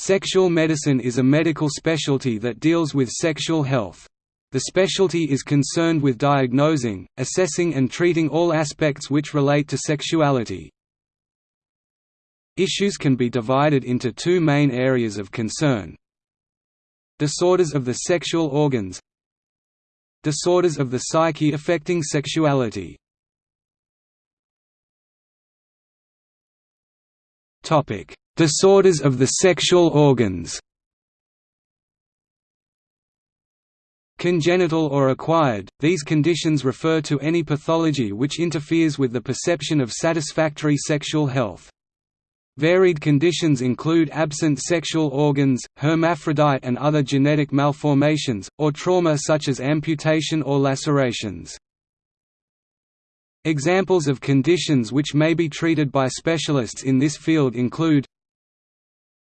Sexual medicine is a medical specialty that deals with sexual health. The specialty is concerned with diagnosing, assessing and treating all aspects which relate to sexuality. Issues can be divided into two main areas of concern. Disorders of the sexual organs Disorders of the psyche affecting sexuality Disorders of the sexual organs Congenital or acquired, these conditions refer to any pathology which interferes with the perception of satisfactory sexual health. Varied conditions include absent sexual organs, hermaphrodite and other genetic malformations, or trauma such as amputation or lacerations. Examples of conditions which may be treated by specialists in this field include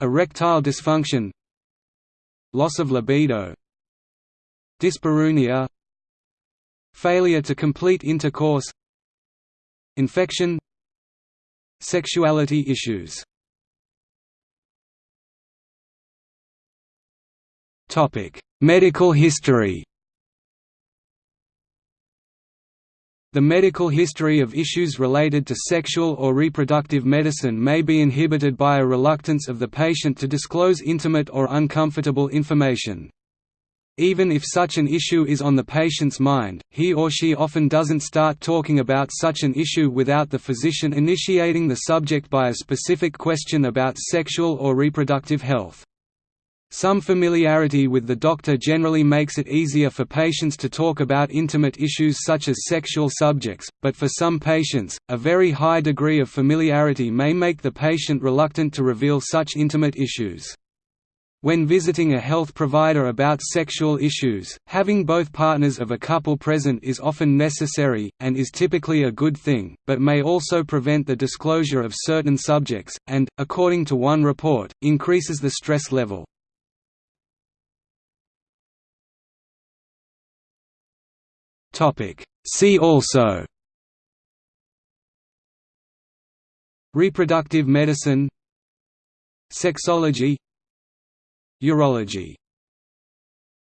Erectile dysfunction Loss of libido Dyspareunia Failure to complete intercourse Infection Sexuality issues. Medical history The medical history of issues related to sexual or reproductive medicine may be inhibited by a reluctance of the patient to disclose intimate or uncomfortable information. Even if such an issue is on the patient's mind, he or she often doesn't start talking about such an issue without the physician initiating the subject by a specific question about sexual or reproductive health. Some familiarity with the doctor generally makes it easier for patients to talk about intimate issues such as sexual subjects, but for some patients, a very high degree of familiarity may make the patient reluctant to reveal such intimate issues. When visiting a health provider about sexual issues, having both partners of a couple present is often necessary, and is typically a good thing, but may also prevent the disclosure of certain subjects, and, according to one report, increases the stress level. See also Reproductive medicine Sexology Urology